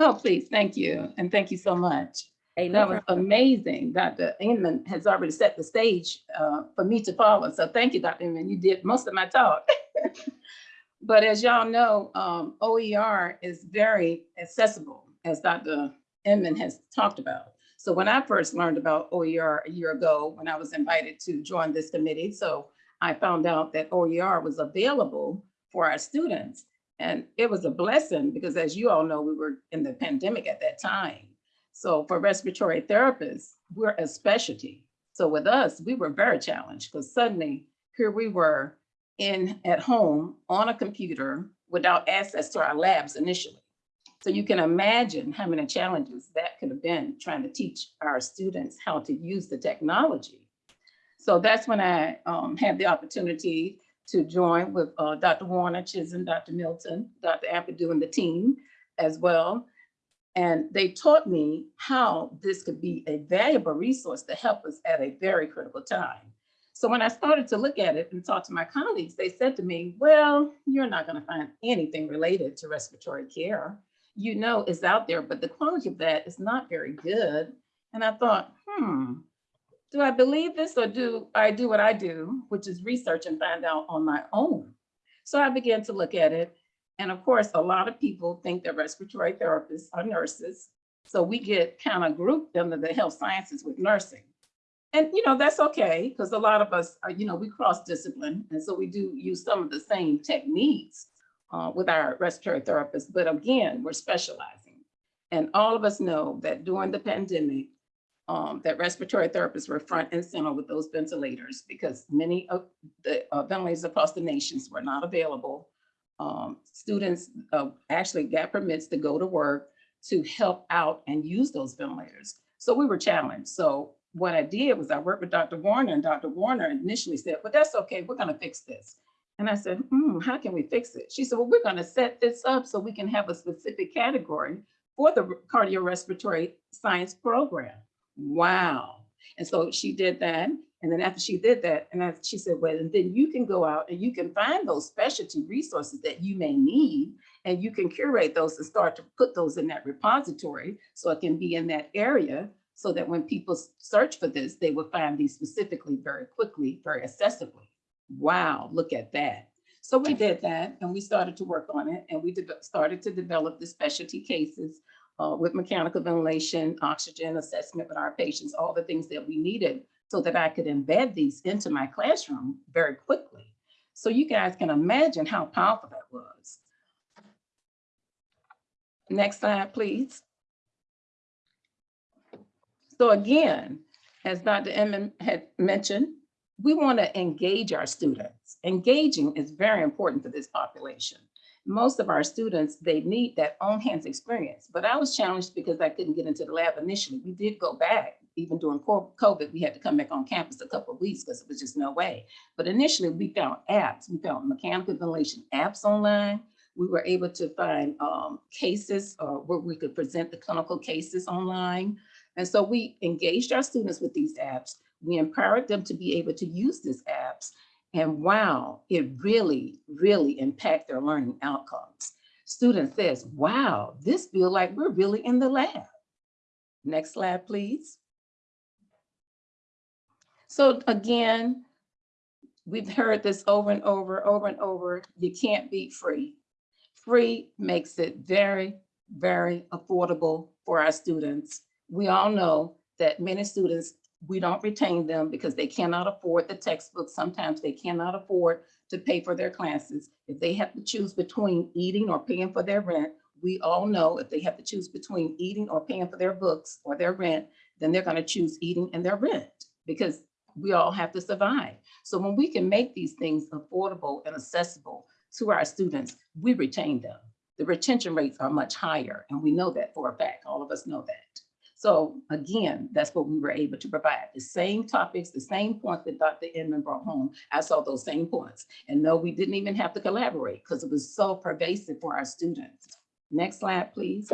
Oh, please, thank you. And thank you so much. Hey, no That was problem. amazing. Dr. Inman has already set the stage uh, for me to follow. So thank you, Dr. Inman. You did most of my talk. But as y'all know, um, OER is very accessible, as Dr. Inman has talked about. So when I first learned about OER a year ago, when I was invited to join this committee, so I found out that OER was available for our students. And it was a blessing because as you all know, we were in the pandemic at that time. So for respiratory therapists, we're a specialty. So with us, we were very challenged because suddenly here we were in at home on a computer without access to our labs initially. So you can imagine how many challenges that could have been trying to teach our students how to use the technology. So that's when I um, had the opportunity to join with uh, Dr. Warner Chisholm, Dr. Milton, Dr. Ampadu and the team as well. And they taught me how this could be a valuable resource to help us at a very critical time. So when I started to look at it and talk to my colleagues, they said to me, well, you're not going to find anything related to respiratory care. You know, it's out there, but the quality of that is not very good. And I thought, hmm, do I believe this or do I do what I do, which is research and find out on my own? So I began to look at it. And of course, a lot of people think that respiratory therapists are nurses. So we get kind of grouped under the health sciences with nursing. And you know, that's okay, because a lot of us are, you know, we cross discipline. And so we do use some of the same techniques uh, with our respiratory therapists, but again, we're specializing. And all of us know that during the pandemic, um, that respiratory therapists were front and center with those ventilators because many of the uh, ventilators across the nations were not available. Um, students uh, actually got permits to go to work to help out and use those ventilators. So we were challenged. So what I did was I worked with Dr. Warner and Dr. Warner initially said, well, that's okay, we're gonna fix this. And I said, hmm, how can we fix it? She said, well, we're gonna set this up so we can have a specific category for the cardiorespiratory science program. Wow. And so she did that. And then after she did that, and I, she said, well, and then you can go out and you can find those specialty resources that you may need, and you can curate those and start to put those in that repository so it can be in that area so that when people search for this, they will find these specifically very quickly, very accessibly. Wow, look at that. So we did that and we started to work on it and we started to develop the specialty cases uh, with mechanical ventilation, oxygen assessment with our patients, all the things that we needed so that I could embed these into my classroom very quickly. So you guys can imagine how powerful that was. Next slide, please. So again, as Dr. Inman had mentioned, we want to engage our students. Engaging is very important for this population. Most of our students, they need that on hands experience, but I was challenged because I couldn't get into the lab initially. We did go back, even during COVID, we had to come back on campus a couple of weeks because it was just no way. But initially we found apps, we found mechanical ventilation apps online. We were able to find um, cases uh, where we could present the clinical cases online. And so we engaged our students with these apps. We empowered them to be able to use these apps. And wow, it really, really impact their learning outcomes. Student says, wow, this feel like we're really in the lab. Next slide, please. So again, we've heard this over and over, over and over. You can't beat free. Free makes it very, very affordable for our students. We all know that many students, we don't retain them because they cannot afford the textbooks. Sometimes they cannot afford to pay for their classes. If they have to choose between eating or paying for their rent, we all know if they have to choose between eating or paying for their books or their rent, then they're gonna choose eating and their rent because we all have to survive. So when we can make these things affordable and accessible to our students, we retain them. The retention rates are much higher and we know that for a fact, all of us know that. So again, that's what we were able to provide. The same topics, the same points that Dr. Inman brought home, I saw those same points. And no, we didn't even have to collaborate because it was so pervasive for our students. Next slide, please.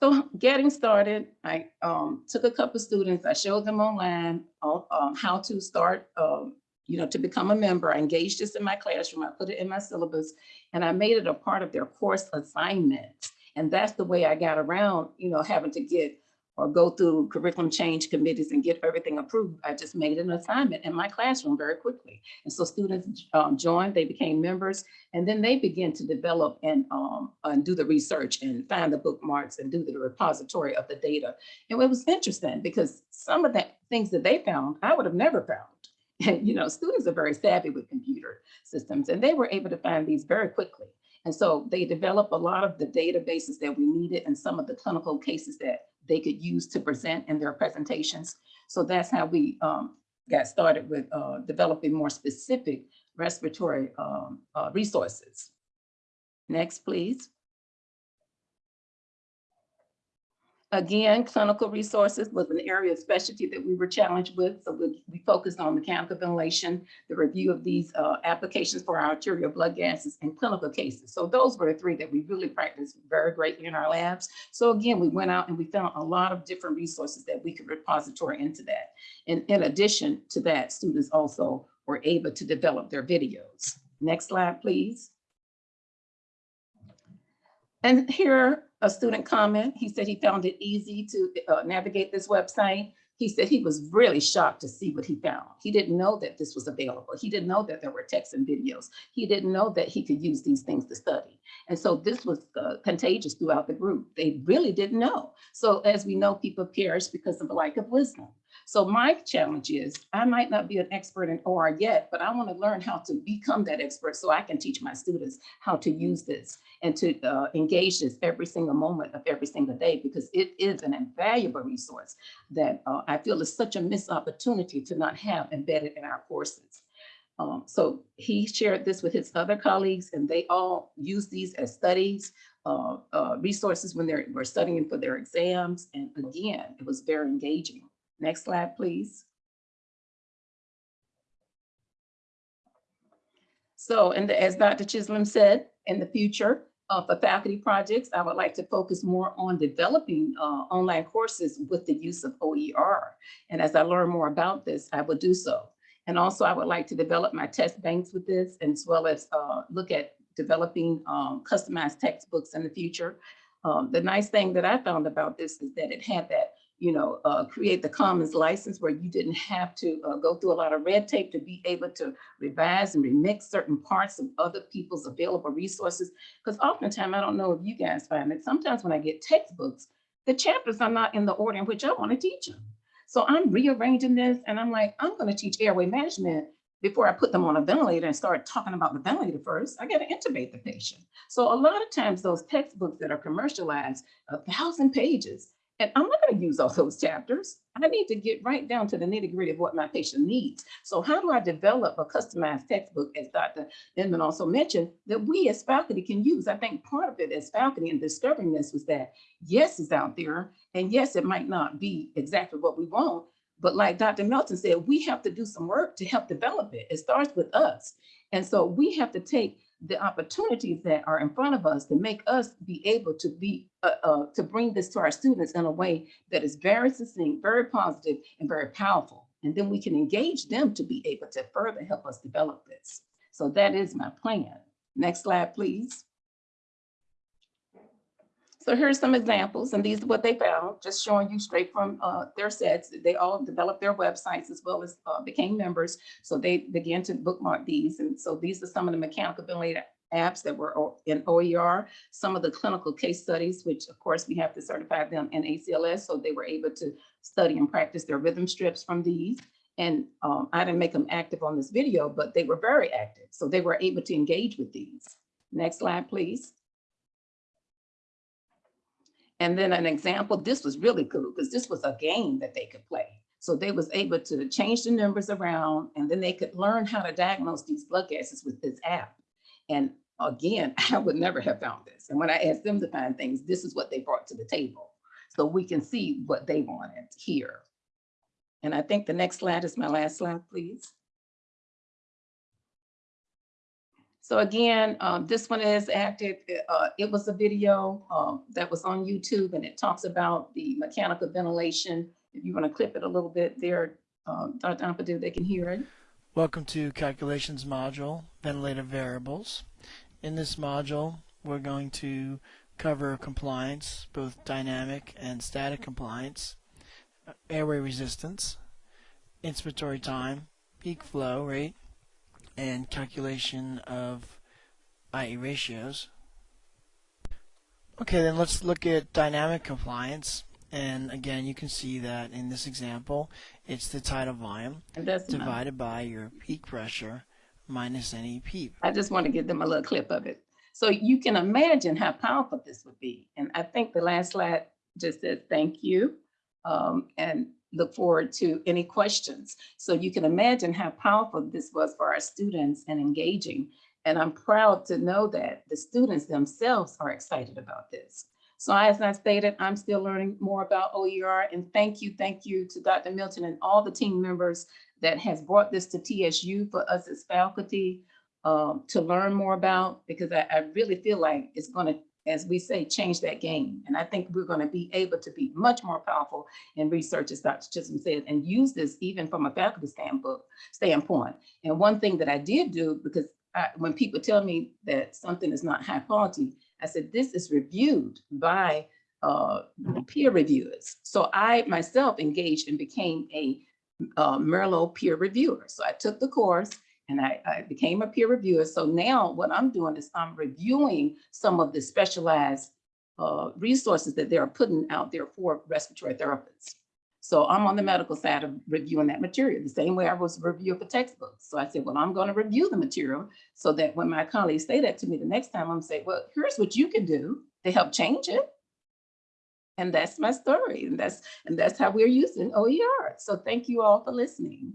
So getting started, I um, took a couple students, I showed them online on um, how to start um, you know, to become a member. I engaged this in my classroom. I put it in my syllabus and I made it a part of their course assignment. And that's the way I got around, you know, having to get or go through curriculum change committees and get everything approved. I just made an assignment in my classroom very quickly. And so students um, joined, they became members, and then they begin to develop and, um, and do the research and find the bookmarks and do the repository of the data. And it was interesting because some of the things that they found, I would have never found. And, you know, students are very savvy with computer systems and they were able to find these very quickly. And so they developed a lot of the databases that we needed and some of the clinical cases that they could use to present in their presentations. So that's how we um, got started with uh, developing more specific respiratory um, uh, resources. Next, please. Again, clinical resources was an area of specialty that we were challenged with. So we, we focused on mechanical ventilation, the review of these uh, applications for our arterial blood gases and clinical cases. So those were the three that we really practiced very greatly in our labs. So again, we went out and we found a lot of different resources that we could repository into that. And in addition to that, students also were able to develop their videos. Next slide, please. And here, a student comment, he said he found it easy to uh, navigate this website. He said he was really shocked to see what he found. He didn't know that this was available. He didn't know that there were texts and videos. He didn't know that he could use these things to study. And so this was uh, contagious throughout the group. They really didn't know. So as we know, people perish because of the lack of wisdom. So my challenge is I might not be an expert in OER yet, but I want to learn how to become that expert so I can teach my students how to use this and to uh, engage this every single moment of every single day because it is an invaluable resource that uh, I feel is such a missed opportunity to not have embedded in our courses. Um, so he shared this with his other colleagues and they all use these as studies, uh, uh, resources when they were studying for their exams. And again, it was very engaging. Next slide, please. So, and as Dr. Chisholm said, in the future, for faculty projects, I would like to focus more on developing uh, online courses with the use of OER. And as I learn more about this, I will do so. And also I would like to develop my test banks with this as well as uh, look at developing um, customized textbooks in the future. Um, the nice thing that I found about this is that it had that you know, uh, Creative Commons license where you didn't have to uh, go through a lot of red tape to be able to revise and remix certain parts of other people's available resources. Because oftentimes, I don't know if you guys find it, sometimes when I get textbooks, the chapters are not in the order in which I want to teach them. So I'm rearranging this and I'm like, I'm going to teach airway management before I put them on a ventilator and start talking about the ventilator first, I got to intubate the patient. So a lot of times those textbooks that are commercialized, a thousand pages, and I'm not going to use all those chapters. I need to get right down to the nitty gritty of what my patient needs. So how do I develop a customized textbook, as Dr. Inman also mentioned, that we as faculty can use? I think part of it as faculty in discovering this was that, yes, it's out there. And yes, it might not be exactly what we want. But like Dr. Melton said, we have to do some work to help develop it. It starts with us. And so we have to take the opportunities that are in front of us to make us be able to be uh, uh, to bring this to our students in a way that is very succinct, very positive, and very powerful. And then we can engage them to be able to further help us develop this. So that is my plan. Next slide, please. So here's some examples, and these are what they found, just showing you straight from uh, their sets. They all developed their websites as well as uh, became members. So they began to bookmark these. And so these are some of the mechanical ventilator apps that were in OER, some of the clinical case studies, which of course we have to certify them in ACLS. So they were able to study and practice their rhythm strips from these. And um, I didn't make them active on this video, but they were very active. So they were able to engage with these. Next slide, please. And then an example, this was really cool because this was a game that they could play. So they was able to change the numbers around and then they could learn how to diagnose these blood gases with this app. And again, I would never have found this. And when I asked them to find things, this is what they brought to the table. So we can see what they wanted here. And I think the next slide is my last slide, please. So again, um, this one is active. Uh, it was a video um, that was on YouTube and it talks about the mechanical ventilation. If you want to clip it a little bit there, um, Dr. Ampadu, they can hear it. Welcome to Calculations module, Ventilator Variables. In this module, we're going to cover compliance, both dynamic and static compliance, airway resistance, inspiratory time, peak flow rate, and calculation of IE ratios. Okay, then let's look at dynamic compliance. And again, you can see that in this example, it's the tidal volume And that's, my- divided by your peak pressure minus any PEEP. I just want to give them a little clip of it. So you can imagine how powerful this would be. And I think the last slide just says, thank you. um, and look forward to any questions. So you can imagine how powerful this was for our students and engaging. And I'm proud to know that the students themselves are excited about this. So as I stated, I'm still learning more about OER and thank you, thank you to Dr. Milton and all the team members that has brought this to TSU for us as faculty um, to learn more about, because I, I really feel like it's gonna, as we say, change that game. And I think we're gonna be able to be much more powerful in research, as Dr. Chisholm said, and use this even from a faculty standpoint, standpoint. And one thing that I did do, because I, when people tell me that something is not high quality, I said, this is reviewed by uh, peer reviewers. So I myself engaged and became a uh, Merlot peer reviewer. So I took the course and I, I became a peer reviewer. So now what I'm doing is I'm reviewing some of the specialized uh, resources that they are putting out there for respiratory therapists. So I'm on the medical side of reviewing that material, the same way I was reviewing for textbooks. So I said, well, I'm going to review the material so that when my colleagues say that to me the next time, I'm say, well, here's what you can do to help change it. And that's my story. And that's and that's how we're using OER. So thank you all for listening.